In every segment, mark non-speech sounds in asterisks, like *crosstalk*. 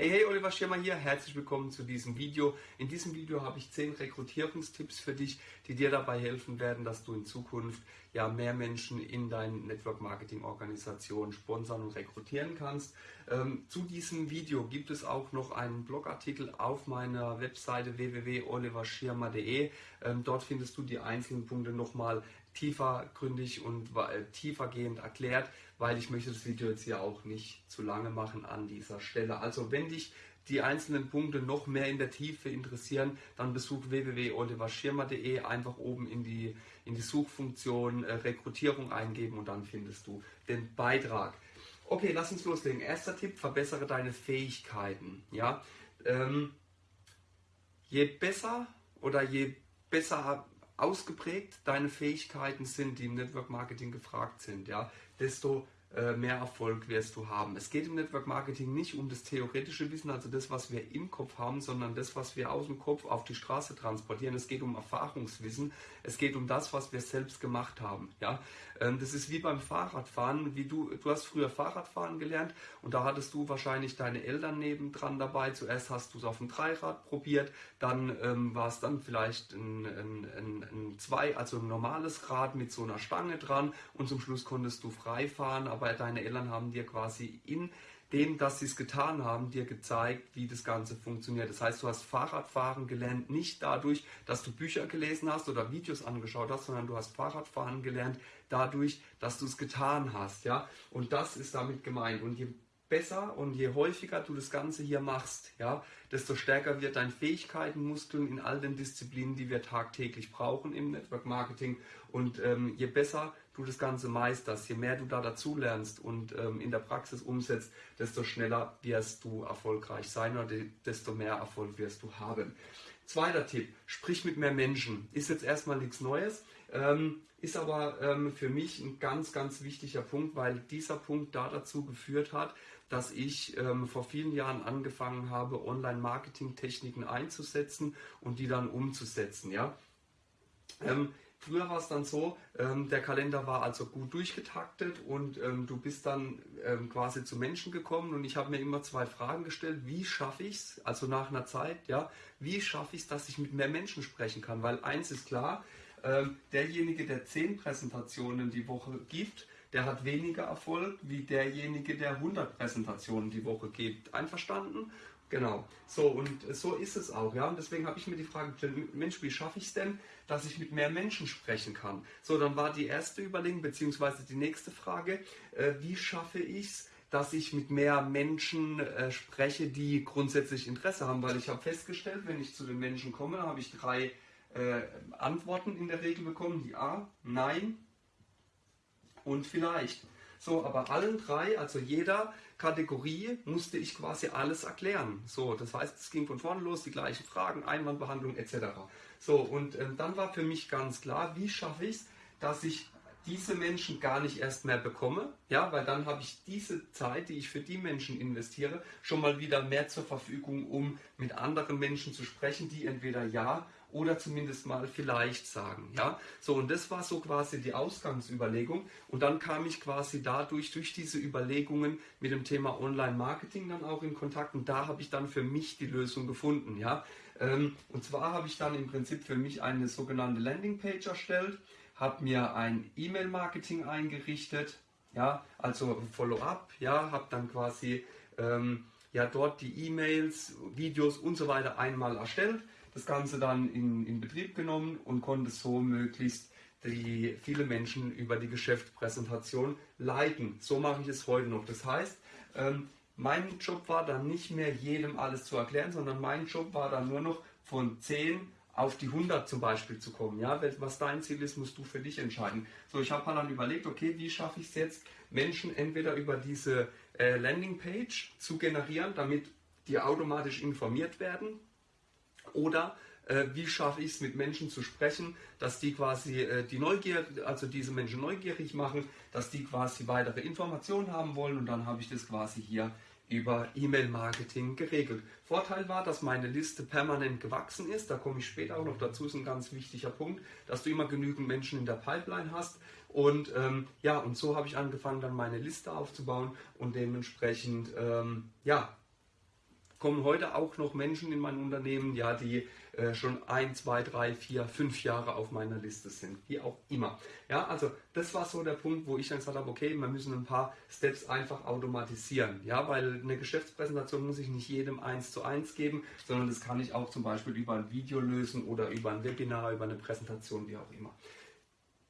Hey, hey, Oliver Schirmer hier, herzlich willkommen zu diesem Video. In diesem Video habe ich 10 Rekrutierungstipps für dich, die dir dabei helfen werden, dass du in Zukunft ja mehr Menschen in deine Network Marketing Organisation sponsern und rekrutieren kannst. Ähm, zu diesem Video gibt es auch noch einen Blogartikel auf meiner Webseite www.oliverschirmer.de. Ähm, dort findest du die einzelnen Punkte nochmal tiefergründig und tiefergehend erklärt, weil ich möchte das Video jetzt hier auch nicht zu lange machen an dieser Stelle. Also wenn dich die einzelnen Punkte noch mehr in der Tiefe interessieren, dann besuch www.oliverschirmer.de, einfach oben in die, in die Suchfunktion äh, Rekrutierung eingeben und dann findest du den Beitrag. Okay, lass uns loslegen. Erster Tipp, verbessere deine Fähigkeiten. Ja? Ähm, je besser oder je besser ausgeprägt deine Fähigkeiten sind, die im Network Marketing gefragt sind, ja, desto mehr Erfolg wirst du haben. Es geht im Network Marketing nicht um das theoretische Wissen, also das, was wir im Kopf haben, sondern das, was wir aus dem Kopf auf die Straße transportieren. Es geht um Erfahrungswissen. Es geht um das, was wir selbst gemacht haben. Ja, ähm, das ist wie beim Fahrradfahren. Wie du, du hast früher Fahrradfahren gelernt und da hattest du wahrscheinlich deine Eltern nebendran dabei. Zuerst hast du es auf dem Dreirad probiert, dann ähm, war es dann vielleicht ein, ein, ein, ein zwei, also ein normales Rad mit so einer Stange dran und zum Schluss konntest du frei fahren aber deine Eltern haben dir quasi in dem, dass sie es getan haben, dir gezeigt, wie das Ganze funktioniert. Das heißt, du hast Fahrradfahren gelernt, nicht dadurch, dass du Bücher gelesen hast oder Videos angeschaut hast, sondern du hast Fahrradfahren gelernt dadurch, dass du es getan hast. Ja? Und das ist damit gemeint. Und je besser und je häufiger du das Ganze hier machst, ja, desto stärker wird dein Fähigkeitenmuskeln in all den Disziplinen, die wir tagtäglich brauchen im Network Marketing. Und ähm, je besser du das Ganze meisterst, je mehr du da dazu lernst und ähm, in der Praxis umsetzt, desto schneller wirst du erfolgreich sein oder desto mehr Erfolg wirst du haben. Zweiter Tipp, sprich mit mehr Menschen. Ist jetzt erstmal nichts Neues, ähm, ist aber ähm, für mich ein ganz, ganz wichtiger Punkt, weil dieser Punkt da dazu geführt hat, dass ich ähm, vor vielen Jahren angefangen habe, Online-Marketing-Techniken einzusetzen und die dann umzusetzen. Ja? Früher war es dann so, ähm, der Kalender war also gut durchgetaktet und ähm, du bist dann ähm, quasi zu Menschen gekommen und ich habe mir immer zwei Fragen gestellt. Wie schaffe ich es, also nach einer Zeit, ja, wie schaffe ich es, dass ich mit mehr Menschen sprechen kann? Weil eins ist klar, ähm, derjenige, der zehn Präsentationen die Woche gibt, der hat weniger Erfolg wie derjenige, der 100 Präsentationen die Woche gibt. Einverstanden? Genau. So, und so ist es auch, ja. Und deswegen habe ich mir die Frage gestellt, Mensch, wie schaffe ich es denn, dass ich mit mehr Menschen sprechen kann? So, dann war die erste Überlegung, beziehungsweise die nächste Frage, äh, wie schaffe ich es, dass ich mit mehr Menschen äh, spreche, die grundsätzlich Interesse haben, weil ich habe festgestellt, wenn ich zu den Menschen komme, habe ich drei äh, Antworten in der Regel bekommen, die A, Nein und vielleicht. So, aber allen drei, also jeder Kategorie, musste ich quasi alles erklären. So, das heißt, es ging von vorne los, die gleichen Fragen, Einwandbehandlung etc. So, und äh, dann war für mich ganz klar, wie schaffe ich es, dass ich diese Menschen gar nicht erst mehr bekomme, ja, weil dann habe ich diese Zeit, die ich für die Menschen investiere, schon mal wieder mehr zur Verfügung, um mit anderen Menschen zu sprechen, die entweder ja oder zumindest mal vielleicht sagen. Ja? So, und das war so quasi die Ausgangsüberlegung. Und dann kam ich quasi dadurch, durch diese Überlegungen mit dem Thema Online-Marketing dann auch in Kontakt. Und da habe ich dann für mich die Lösung gefunden. Ja? Ähm, und zwar habe ich dann im Prinzip für mich eine sogenannte Landingpage erstellt, habe mir ein E-Mail-Marketing eingerichtet, ja, also Follow-up, ja, habe dann quasi ähm, ja dort die E-Mails, Videos und so weiter einmal erstellt, das Ganze dann in, in Betrieb genommen und konnte so möglichst die viele Menschen über die Geschäftspräsentation leiten. So mache ich es heute noch. Das heißt, ähm, mein Job war dann nicht mehr jedem alles zu erklären, sondern mein Job war dann nur noch von 10 auf die 100 zum Beispiel zu kommen. Ja, was dein Ziel ist, musst du für dich entscheiden. So, ich habe dann überlegt, okay, wie schaffe ich es jetzt, Menschen entweder über diese äh, Landingpage zu generieren, damit die automatisch informiert werden, oder äh, wie schaffe ich es, mit Menschen zu sprechen, dass die quasi äh, die Neugier, also diese Menschen neugierig machen, dass die quasi weitere Informationen haben wollen und dann habe ich das quasi hier über E-Mail-Marketing geregelt. Vorteil war, dass meine Liste permanent gewachsen ist. Da komme ich später auch noch dazu. Ist ein ganz wichtiger Punkt, dass du immer genügend Menschen in der Pipeline hast. Und ähm, ja, und so habe ich angefangen, dann meine Liste aufzubauen und dementsprechend ähm, ja kommen heute auch noch Menschen in mein Unternehmen, ja, die äh, schon ein, zwei, drei, vier, fünf Jahre auf meiner Liste sind, wie auch immer. Ja, also das war so der Punkt, wo ich dann gesagt habe, okay, wir müssen ein paar Steps einfach automatisieren, ja, weil eine Geschäftspräsentation muss ich nicht jedem eins zu eins geben, sondern das kann ich auch zum Beispiel über ein Video lösen oder über ein Webinar, über eine Präsentation, wie auch immer.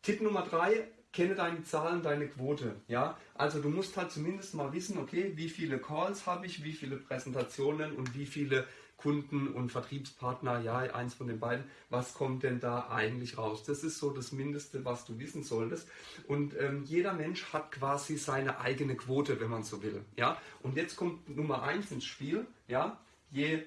Tipp Nummer drei, kenne deine Zahlen, deine Quote. Ja? Also du musst halt zumindest mal wissen, okay, wie viele Calls habe ich, wie viele Präsentationen und wie viele Kunden und Vertriebspartner, ja, eins von den beiden, was kommt denn da eigentlich raus? Das ist so das Mindeste, was du wissen solltest. Und ähm, jeder Mensch hat quasi seine eigene Quote, wenn man so will. Ja? Und jetzt kommt Nummer eins ins Spiel, ja, je,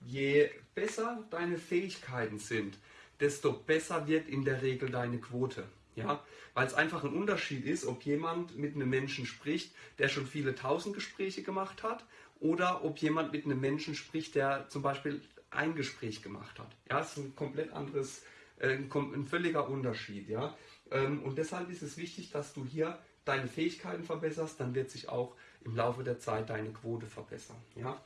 je besser deine Fähigkeiten sind, desto besser wird in der Regel deine Quote. Ja, weil es einfach ein Unterschied ist, ob jemand mit einem Menschen spricht, der schon viele tausend Gespräche gemacht hat, oder ob jemand mit einem Menschen spricht, der zum Beispiel ein Gespräch gemacht hat. Ja, das ist ein komplett anderes, äh, ein völliger Unterschied. Ja, ähm, und deshalb ist es wichtig, dass du hier deine Fähigkeiten verbesserst, dann wird sich auch im Laufe der Zeit deine Quote verbessern. Ja,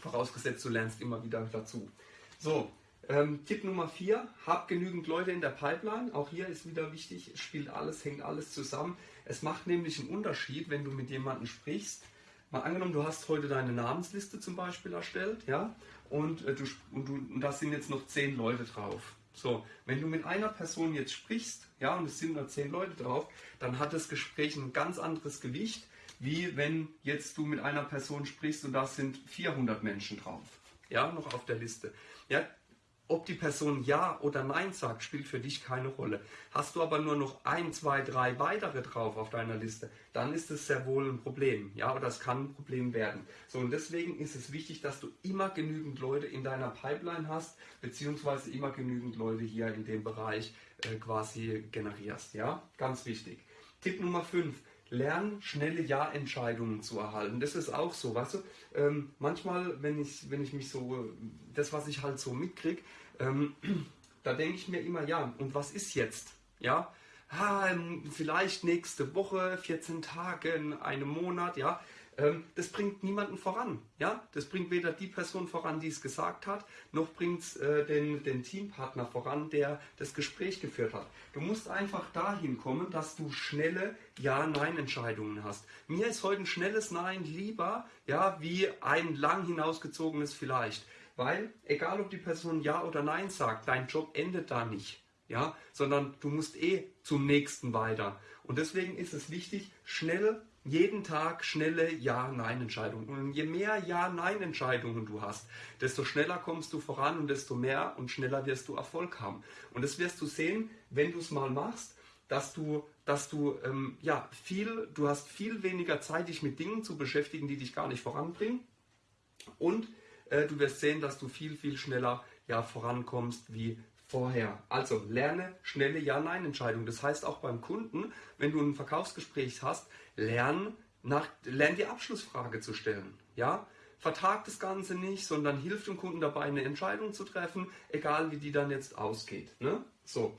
vorausgesetzt du lernst immer wieder dazu. So, ähm, Tipp Nummer 4, hab genügend Leute in der Pipeline. Auch hier ist wieder wichtig, spielt alles, hängt alles zusammen. Es macht nämlich einen Unterschied, wenn du mit jemandem sprichst. Mal angenommen, du hast heute deine Namensliste zum Beispiel erstellt, ja, und, äh, du, und, du, und da sind jetzt noch zehn Leute drauf. So, wenn du mit einer Person jetzt sprichst, ja, und es sind nur zehn Leute drauf, dann hat das Gespräch ein ganz anderes Gewicht, wie wenn jetzt du mit einer Person sprichst und da sind 400 Menschen drauf, ja, noch auf der Liste. Ja, ob die Person Ja oder Nein sagt, spielt für dich keine Rolle. Hast du aber nur noch ein, zwei, drei weitere drauf auf deiner Liste, dann ist es sehr wohl ein Problem. Ja, oder es kann ein Problem werden. So, und deswegen ist es wichtig, dass du immer genügend Leute in deiner Pipeline hast, beziehungsweise immer genügend Leute hier in dem Bereich äh, quasi generierst. Ja, ganz wichtig. Tipp Nummer 5 lernen, schnelle Ja-Entscheidungen zu erhalten. Das ist auch so, weißt du, ähm, manchmal, wenn ich, wenn ich mich so, das, was ich halt so mitkriege, ähm, *clears throat* da denke ich mir immer, ja, und was ist jetzt? Ja, ah, vielleicht nächste Woche, 14 Tage, einem Monat, ja, das bringt niemanden voran. Ja? Das bringt weder die Person voran, die es gesagt hat, noch bringt es äh, den, den Teampartner voran, der das Gespräch geführt hat. Du musst einfach dahin kommen, dass du schnelle Ja-Nein-Entscheidungen hast. Mir ist heute ein schnelles Nein lieber, ja, wie ein lang hinausgezogenes Vielleicht. Weil, egal ob die Person Ja oder Nein sagt, dein Job endet da nicht. Ja, sondern du musst eh zum nächsten weiter. Und deswegen ist es wichtig, schnell jeden Tag schnelle Ja-Nein-Entscheidungen. Und je mehr Ja-Nein-Entscheidungen du hast, desto schneller kommst du voran und desto mehr und schneller wirst du Erfolg haben. Und das wirst du sehen, wenn du es mal machst, dass du, dass du ähm, ja viel, du hast viel weniger Zeit, dich mit Dingen zu beschäftigen, die dich gar nicht voranbringen. Und äh, du wirst sehen, dass du viel, viel schneller ja, vorankommst wie vorher. Also lerne schnelle Ja-Nein-Entscheidungen. Das heißt auch beim Kunden, wenn du ein Verkaufsgespräch hast, lern, nach, lern die Abschlussfrage zu stellen. Ja? Vertag das Ganze nicht, sondern hilf dem Kunden dabei, eine Entscheidung zu treffen, egal wie die dann jetzt ausgeht. Ne? So.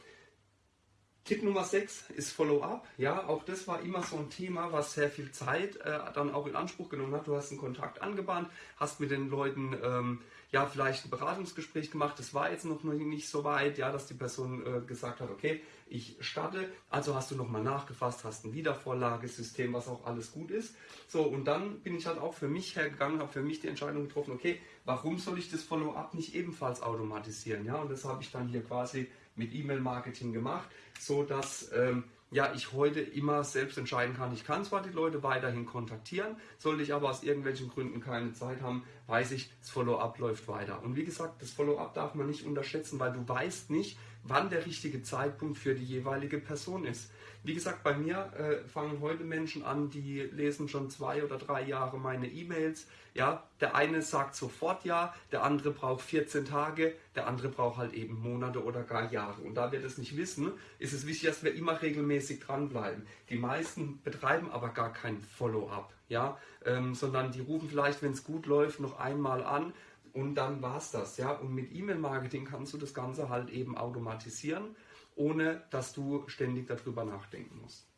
Tipp Nummer 6 ist Follow-up. Ja, auch das war immer so ein Thema, was sehr viel Zeit äh, dann auch in Anspruch genommen hat. Du hast einen Kontakt angebahnt, hast mit den Leuten ähm, ja vielleicht ein Beratungsgespräch gemacht. Das war jetzt noch nicht so weit, ja, dass die Person äh, gesagt hat, okay, ich starte. Also hast du nochmal nachgefasst, hast ein Wiedervorlagesystem, was auch alles gut ist. So, und dann bin ich halt auch für mich hergegangen, habe für mich die Entscheidung getroffen, okay, warum soll ich das Follow-up nicht ebenfalls automatisieren? Ja, und das habe ich dann hier quasi mit E-Mail-Marketing gemacht, so dass ähm, ja, ich heute immer selbst entscheiden kann. Ich kann zwar die Leute weiterhin kontaktieren, sollte ich aber aus irgendwelchen Gründen keine Zeit haben, weiß ich, das Follow-up läuft weiter. Und wie gesagt, das Follow-up darf man nicht unterschätzen, weil du weißt nicht, wann der richtige Zeitpunkt für die jeweilige Person ist. Wie gesagt, bei mir äh, fangen heute Menschen an, die lesen schon zwei oder drei Jahre meine E-Mails. Ja, der eine sagt sofort ja, der andere braucht 14 Tage, der andere braucht halt eben Monate oder gar Jahre. Und da wir das nicht wissen, ist es wichtig, dass wir immer regelmäßig dranbleiben. Die meisten betreiben aber gar kein Follow-up, ja, ähm, sondern die rufen vielleicht, wenn es gut läuft, noch einmal an, und dann war es das. Ja? Und mit E-Mail-Marketing kannst du das Ganze halt eben automatisieren ohne dass du ständig darüber nachdenken musst.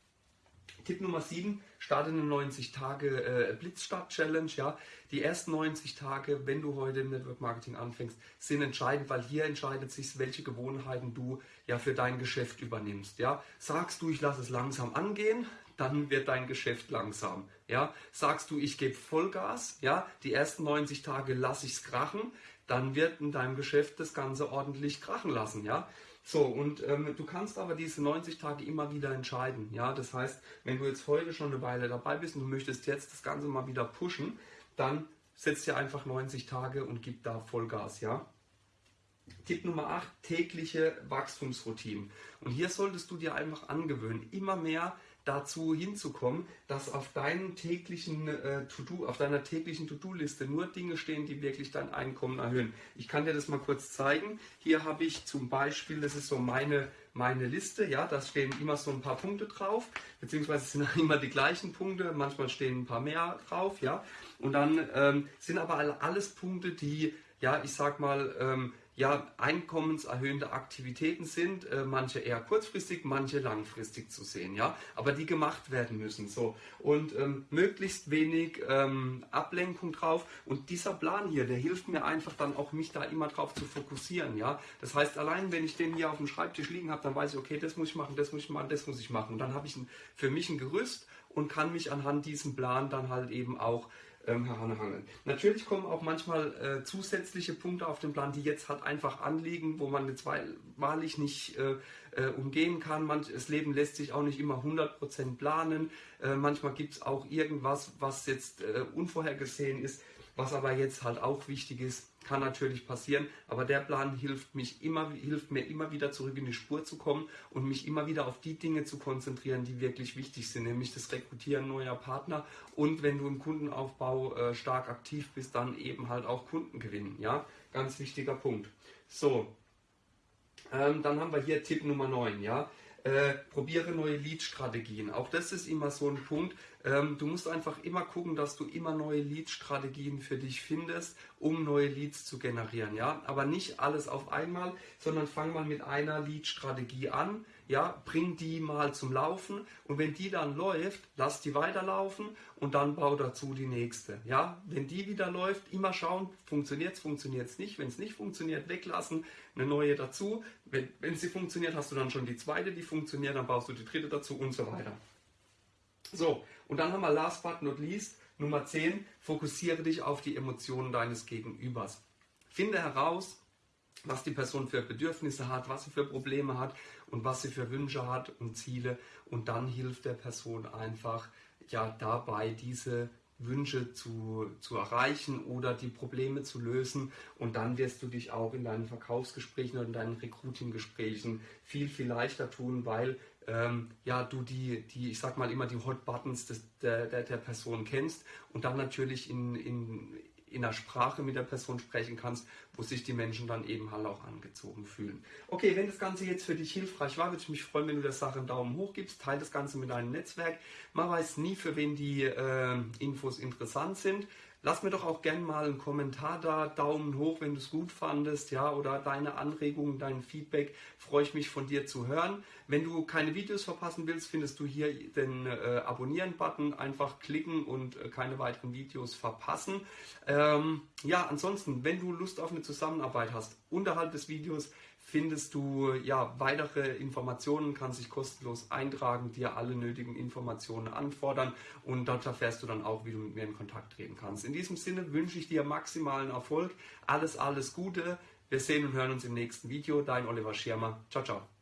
Tipp Nummer 7, starte eine 90 Tage äh, Blitzstart Challenge. Ja. Die ersten 90 Tage, wenn du heute im Network Marketing anfängst, sind entscheidend, weil hier entscheidet sich, welche Gewohnheiten du ja für dein Geschäft übernimmst. Ja. Sagst du, ich lasse es langsam angehen, dann wird dein Geschäft langsam. Ja. Sagst du, ich gebe Vollgas, ja, die ersten 90 Tage lasse ich es krachen, dann wird in deinem Geschäft das Ganze ordentlich krachen lassen. Ja. So, und ähm, du kannst aber diese 90 Tage immer wieder entscheiden. Ja, das heißt, wenn du jetzt heute schon eine Weile dabei bist und du möchtest jetzt das Ganze mal wieder pushen, dann setzt dir einfach 90 Tage und gib da Vollgas. Ja. Tipp Nummer 8, tägliche Wachstumsroutinen. Und hier solltest du dir einfach angewöhnen, immer mehr dazu hinzukommen, dass auf deinen täglichen äh, To-Do, auf deiner täglichen To-Do-Liste nur Dinge stehen, die wirklich dein Einkommen erhöhen. Ich kann dir das mal kurz zeigen. Hier habe ich zum Beispiel, das ist so meine meine Liste, ja, da stehen immer so ein paar Punkte drauf, beziehungsweise sind *laughs* immer die gleichen Punkte, manchmal stehen ein paar mehr drauf, ja, und dann ähm, sind aber alles Punkte, die, ja, ich sag mal, ähm, ja, einkommenserhöhende Aktivitäten sind, äh, manche eher kurzfristig, manche langfristig zu sehen, ja, aber die gemacht werden müssen, so. Und ähm, möglichst wenig ähm, Ablenkung drauf. Und dieser Plan hier, der hilft mir einfach dann auch mich da immer drauf zu fokussieren, ja, das heißt allein wenn ich den hier auf dem Schreibtisch liegen habe, dann weiß ich, okay, das muss ich machen, das muss ich machen, das muss ich machen. Und dann habe ich ein, für mich ein Gerüst und kann mich anhand diesem Plan dann halt eben auch ähm, heranhangeln. Natürlich kommen auch manchmal äh, zusätzliche Punkte auf den Plan, die jetzt halt einfach anliegen, wo man jetzt wahrlich nicht äh, äh, umgehen kann. Manch, das Leben lässt sich auch nicht immer 100% planen. Äh, manchmal gibt es auch irgendwas, was jetzt äh, unvorhergesehen ist, was aber jetzt halt auch wichtig ist kann natürlich passieren, aber der Plan hilft, mich immer, hilft mir immer wieder zurück in die Spur zu kommen und mich immer wieder auf die Dinge zu konzentrieren, die wirklich wichtig sind, nämlich das Rekrutieren neuer Partner und wenn du im Kundenaufbau äh, stark aktiv bist, dann eben halt auch Kunden gewinnen. Ja, ganz wichtiger Punkt. So, ähm, dann haben wir hier Tipp Nummer 9. Ja, äh, probiere neue Lead-Strategien. Auch das ist immer so ein Punkt. Ähm, du musst einfach immer gucken, dass du immer neue Lead-Strategien für dich findest, um neue Leads zu generieren. Ja? Aber nicht alles auf einmal, sondern fang mal mit einer Lead-Strategie an ja, bring die mal zum Laufen und wenn die dann läuft, lass die weiterlaufen und dann bau dazu die nächste. Ja, wenn die wieder läuft, immer schauen, funktioniert es, funktioniert es nicht. Wenn es nicht funktioniert, weglassen, eine neue dazu. Wenn, wenn sie funktioniert, hast du dann schon die zweite, die funktioniert, dann baust du die dritte dazu und so weiter. So, und dann haben wir last but not least Nummer 10, fokussiere dich auf die Emotionen deines Gegenübers. Finde heraus, was die Person für Bedürfnisse hat, was sie für Probleme hat und was sie für Wünsche hat und Ziele. Und dann hilft der Person einfach ja dabei, diese Wünsche zu, zu erreichen oder die Probleme zu lösen. Und dann wirst du dich auch in deinen Verkaufsgesprächen oder in deinen Recruiting-Gesprächen viel, viel leichter tun, weil ähm, ja, du die, die, ich sag mal immer die Hot Buttons des, der, der, der Person kennst und dann natürlich in, in, in der Sprache mit der Person sprechen kannst, wo sich die Menschen dann eben halt auch angezogen fühlen. Okay, wenn das Ganze jetzt für dich hilfreich war, würde ich mich freuen, wenn du der Sache einen Daumen hoch gibst, teile das Ganze mit deinem Netzwerk. Man weiß nie, für wen die äh, Infos interessant sind. Lass mir doch auch gerne mal einen Kommentar da, Daumen hoch, wenn du es gut fandest, ja, oder deine Anregungen, dein Feedback, freue ich mich von dir zu hören. Wenn du keine Videos verpassen willst, findest du hier den äh, Abonnieren-Button, einfach klicken und äh, keine weiteren Videos verpassen. Ähm, ja, ansonsten, wenn du Lust auf eine Zusammenarbeit hast, unterhalb des Videos findest du ja weitere Informationen, kannst dich kostenlos eintragen, dir alle nötigen Informationen anfordern und dort erfährst du dann auch, wie du mit mir in Kontakt treten kannst. In diesem Sinne wünsche ich dir maximalen Erfolg, alles, alles Gute. Wir sehen und hören uns im nächsten Video. Dein Oliver Schirmer. Ciao, ciao.